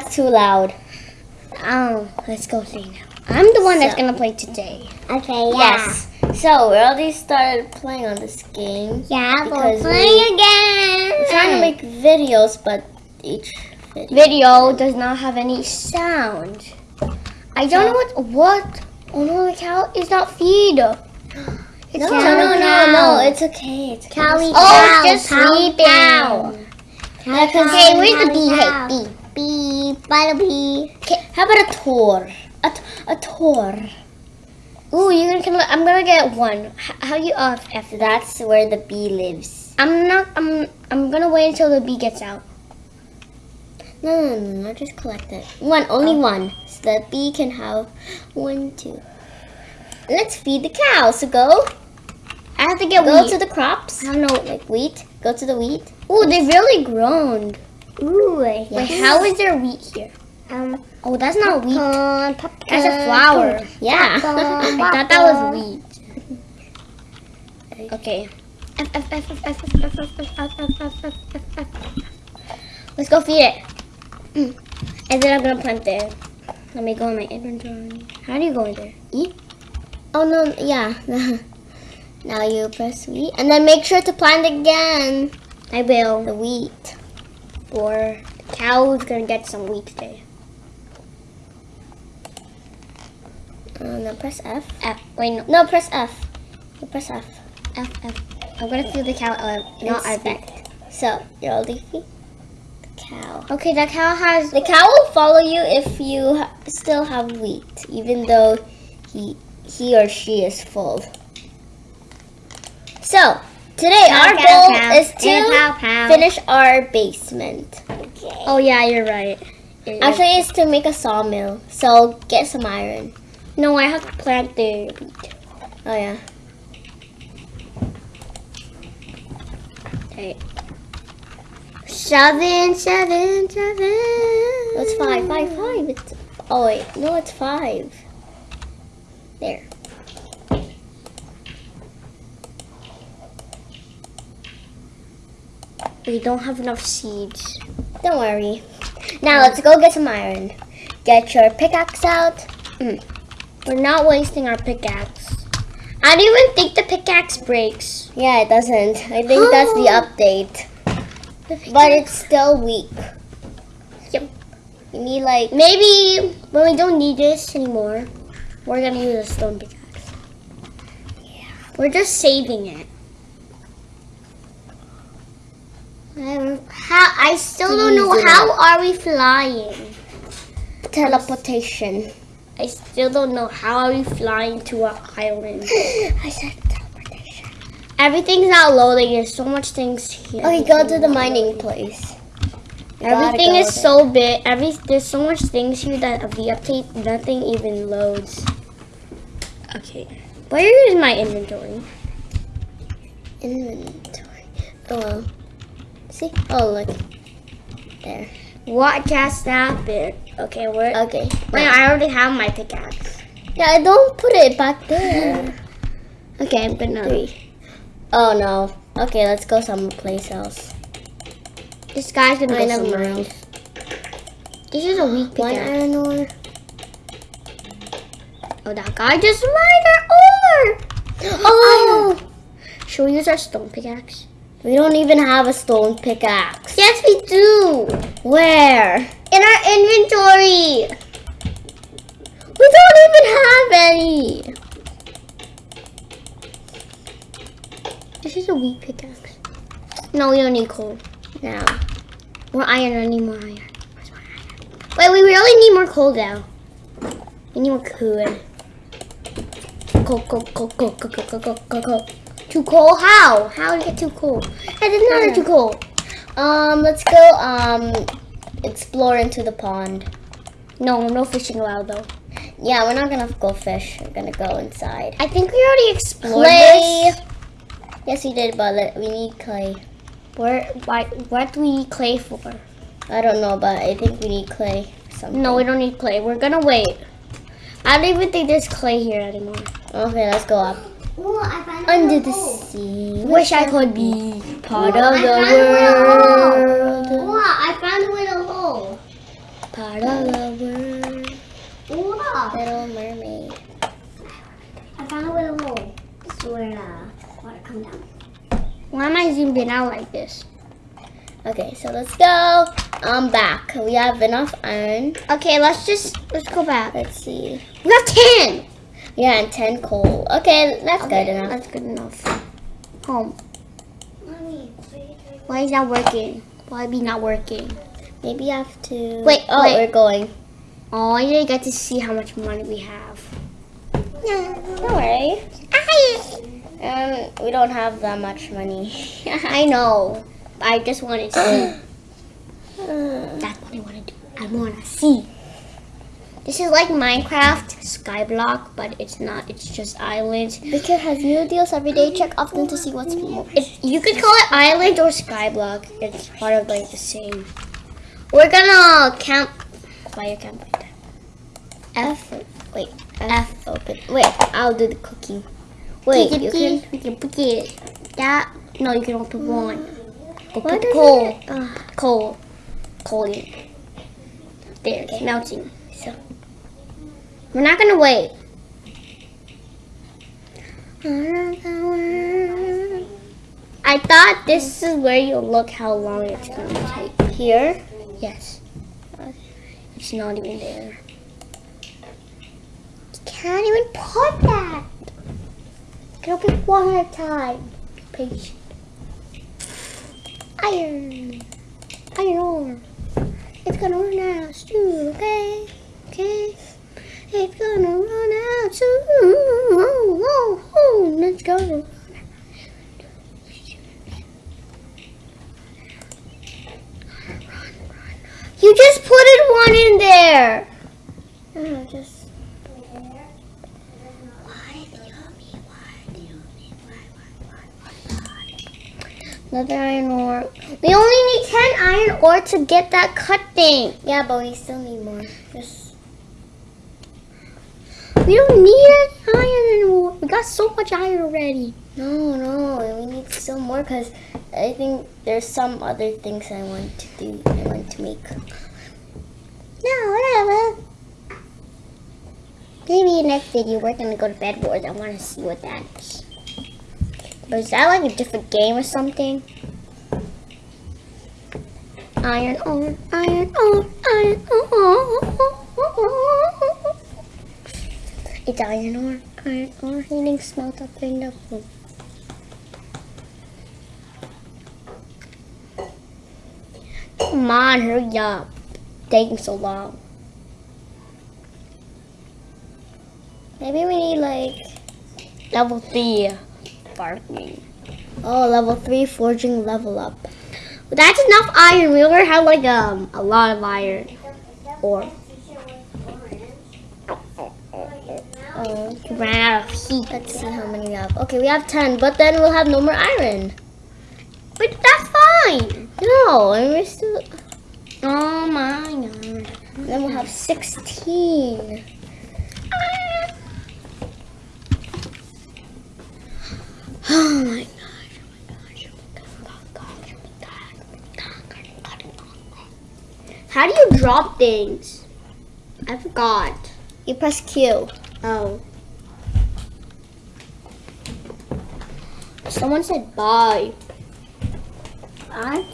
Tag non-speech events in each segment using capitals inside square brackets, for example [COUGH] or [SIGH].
that's too loud. Oh, let's go play now. I'm the one that's gonna play today. Okay, yeah. Yes. So we already started playing on this game. Yeah, Because we're playing we- again. We're trying to make videos, but each video. Video does not have any sound. I don't know what what. Oh no, the cow is not feed. [GASPS] It's No, not no, no, no. It's okay. It's okay. Cowie, Oh, cow, it's just cow, sleeping. cow. Yeah, 'cause- Okay, where's the bee? Cow. Hey, bee. Bee, bada bee. Okay, how about a tour? A, t- a tour. Ooh, you're gonna. kill- I'm gonna get one. How you off after that? That's where the bee lives. I'm not. I'm. I'm gonna wait until the bee gets out. No, no, no, no. Just collect it. One, only oh. one. So the bee can have one, two. Let's feed the cow. So go. I have to get Go wheat. to the crops. I don't know. Like wheat. Go to the wheat. Ooh, they've really grown. Ooh, I Wait, how is there wheat here? Um, Oh, that's not wheat. popcorn, popcorn. That's a flower. Yeah. Popcorn, [LAUGHS] I thought that was wheat. Okay. Let's go feed it. Mm. And then I'm gonna plant there. Let me go in my inventory. How do you go in there? Eat. Oh no, yeah. [LAUGHS] now you press wheat, and then make sure to plant again I will. the wheat. Or the cow's gonna get some wheat today. Uh, no, press F. F. Wait, no. No, press F. You press F. F, F. I'm gonna feed the cow. Uh, not I Inspect. So you're the cow. Okay, that cow has. The cow will follow you if you ha- still have wheat, even though he he or she is full. So today Cow, our cow, goal cow. is to finish our basement. Oh yeah, you're right. It- Actually, it's to make a sawmill. So get some iron. no, I have to plant the wheat. Oh yeah. Okay. Seven, seven, seven. It's five, five, five. It's oh wait, no, it's five. There. We don't have enough seeds. Don't worry. Now let's go get some iron. Get your pickaxe out. Mm. We're not wasting our pickaxe. I don't even think the pickaxe breaks. Yeah, it doesn't. I think that's the [GASPS] update. But it's still weak. Yep. You need like Maybe when we don't need this anymore, we're gonna use a stone pickaxe. Yeah. We're just saving it. Um, How I still don't know how are we flying. teleportation. I still don't know how are we flying to an island. [LAUGHS] I said teleportation. Everything's not loading. There's so much things here. Okay, go to the mining place. Everything is so big. Every there's so much things here that of the update, nothing even loads. Okay, where is my inventory? inventory. Oh well. See? Oh look. There. What just happened? Okay, where? Okay. Wait, I already have my pickaxe. Yeah, don't put it back there. [LAUGHS] Okay, I'm gonna. Three. Oh no. Okay, let's go someplace else. This guy's gonna Okay, go somewhere mind. else. This is a weak One pickaxe. iron ore. Oh, that guy just mined our ore. [GASPS] Oh! Should we use our stone pickaxe? We don't even have a stone pickaxe. Yes, we do. Where? In our inventory. We don't even have any. This is a weak pickaxe. No, we don't need coal. Now. More iron, I need more iron. Where's my iron? Wait, we really need more coal now. We need more. Coal, coal, coal, coal, coal, coal, coal, coal, coal, coal. Too coal? How? How did you get too coal? I did not get too coal. Um, let's go um explore into the pond. No, no fishing allowed though. Yeah, we're not gonna go fish. We're gonna go inside. I think we already explored Clay. this. Yes, we did, but we need clay. Where, why, what do we need clay for? I don't know, but I think we need clay. Something. No, we don't need clay. We're gonna wait. I don't even think there's clay here anymore. Okay, let's go up. Ooh, I Under the hole. sea. Wish I could be part Ooh, of I the found a hole. world. Ooh, I found a little hole. part of the world. Up. Little Mermaid. I found a little hole. This is where uh, water come down. Why am I zoomed in out like this? Okay, so let's go. I'm back. We have enough iron. Okay, let's just let's go back. Let's see. We have ten. Yeah, and 10 coal. Okay, that's good enough. That's good enough. Home. Why is that working? Why be not working? Maybe I have to. Wait, oh, wait. we're going. Oh, I didn't get to see how much money we have. Don't worry. Um, we don't have that much money. [LAUGHS] I know. I just wanted to see. [GASPS] That's what I want to do. I want to see. This is like Minecraft Skyblock, but it's not. It's just islands. Vicar has new deals every day. Check often to see what's more. It, you could call it island or skyblock. It's part of like the same. We're gonna camp. Fire camp right there. F. Wait. F. Open. Wait. I'll do the cooking. Wait. You can. You can put it. That no, you can only put one. Mm. Go put coal. it- Ugh. Coal. Coal in. There, it's melting. So. We're not gonna wait. I thought this is where you look how long it's gonna take. Here. Yes. It's not even there. You can't even put that. Can open one at a time. Patient. Iron. Iron ore. It's gonna run out soon, okay? It's gonna run out soon. Oh, oh, oh. Let's go. You just put it one in there. Oh, just. Another iron ore. We only need 10 iron ore to get that cut thing. Yeah, but we still need more. Just. We don't need iron anymore. We got so much iron already. No, no. We need still more because I think there's some other things I want to do. I want to make. No, whatever. Maybe next video we're gonna go to bed wars. I wanna see what that is. But is that like a different game or something? Iron ore, iron ore, iron ore. Oh, oh, oh, Iron ore, iron ore, heating smelt up in the room. Come on, hurry up. Taking so long. Maybe we need like. Level three. Farming. Oh, level 3 forging level up. That's enough iron. We already have like um a lot of iron. Or Oh. Ran out of heat. Let's see how many we have. Okay, we have 10, but then we'll have no more iron. But that's fine. No, and we're still. Oh my god. Then we'll have 16. [SIGHS] Oh my gosh. Oh my gosh. Oh. Oh. Oh. How do you drop things? I forgot. You press Q. Oh. Someone said bye. I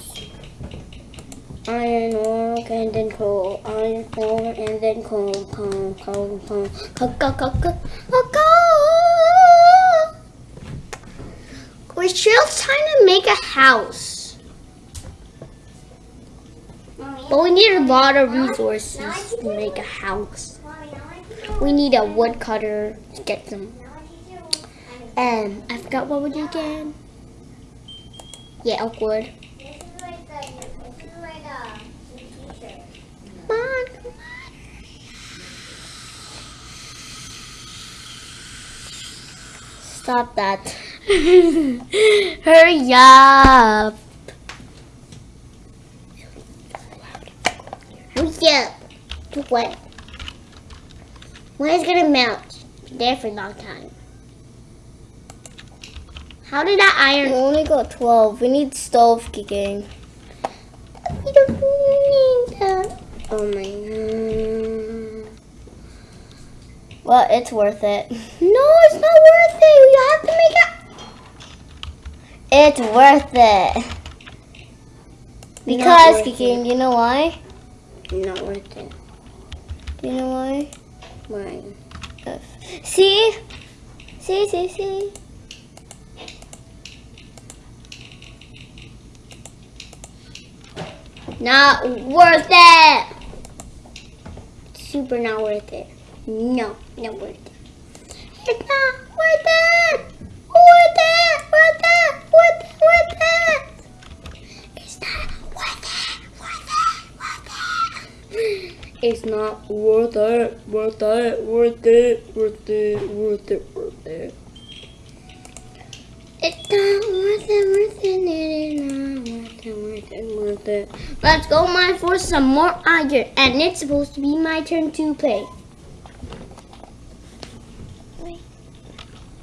Iron ore and then coal. Iron ore and then coal. Coal, coal, coal. Go, go, go, go. coal. We're just trying to make a house. But we need a lot of resources to make a house. We need a woodcutter to get some. Um, I forgot what we did again. Yeah, wood. Come on, come Stop that. [LAUGHS] Hurry up. Hurry up. What? When is gonna melt? There for a long time. How did that We iron? only got 12. We need stove kicking. We don't need that. Oh my god. Well, it's worth it. No, it's not worth it. You have to make it. It's worth it. Because, Kiki, you know why? Not worth it. Do you know why? Why? See? See, see, see? Not worth it. Super not worth it. No, not worth it. It's not worth it. Worth it. Worth it. Worth it. Worth it. It's not worth it. Worth it. Worth it. It's not worth it. Worth it. Worth it. Worth it. Worth it. Worth it. It's not worth it, worth it, it is not worth it, worth it, worth it. Let's go mine for some more iron, and it's supposed to be my turn to play.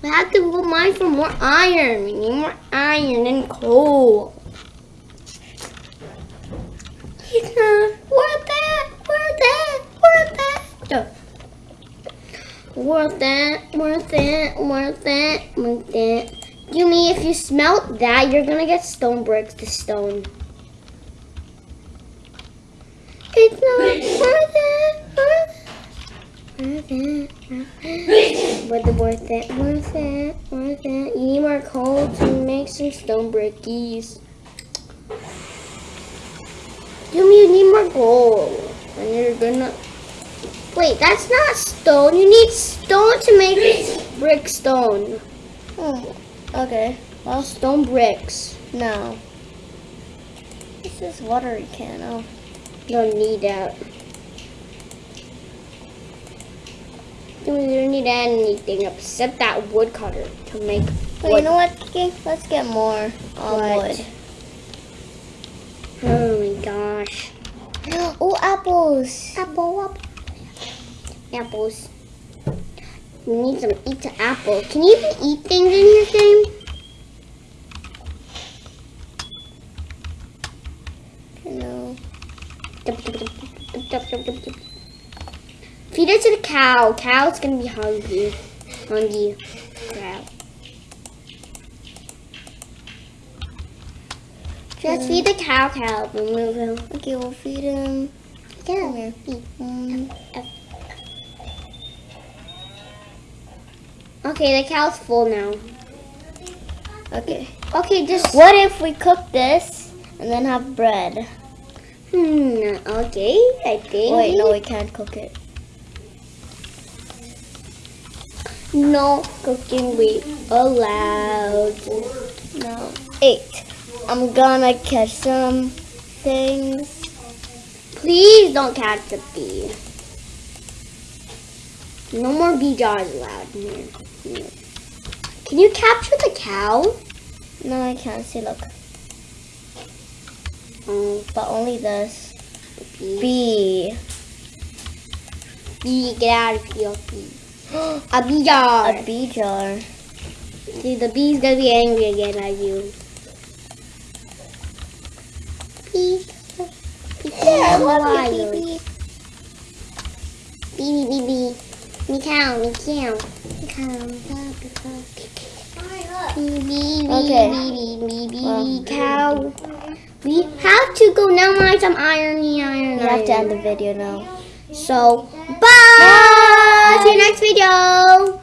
I have to go mine for more iron. We need more iron and coal. It's not worth it, worth it, worth it. Worth it, worth it, worth it, worth it. You mean if you smelt that, you're gonna get stone bricks to stone. It's not worth it, worth it, worth it, worth it. Worth it, worth it, worth it. You need more coal to make some stone brickies. You mean you need more gold, and you're gonna. Wait, that's not stone. You need stone to make brick stone. Oh, okay. Well, stone bricks. No. This is watery can. Oh. Don't need that. You don't need anything except that woodcutter to make But you know what, Kiki? Let's get more um, wood. Oh my gosh. [GASPS] Oh, apples. Apple, apple. Apples. We need some eat the apple. Can you even eat things in your game? Know. Feed it to the cow. Cow's gonna be hungry. Hungry. Cow. Just feed the cow, cow. Remove him. Okay, we'll feed him. Come here. Um, Okay, the cow's full now. okay. Okay, just What if we cook this and then have bread? Hmm. Okay, I think. Wait, no, we can't cook it. No cooking we allowed. No. Eight. I'm gonna catch some things. Please don't catch the bee. No more bee jars allowed here. Can you capture the cow? No, I can't see. Look, Oh, but only this. bee. Bee, get out of here, bee. [GASPS] A bee jar. A bee jar. See, the bee's gonna be angry again at you. Bee. Yeah, I love you, bee. Bee, bee, bee. Meow, meow. Okay. Well, cow. We have to go now, Mine some irony, irony. We have to end the video now. So, bye. bye. See you next video.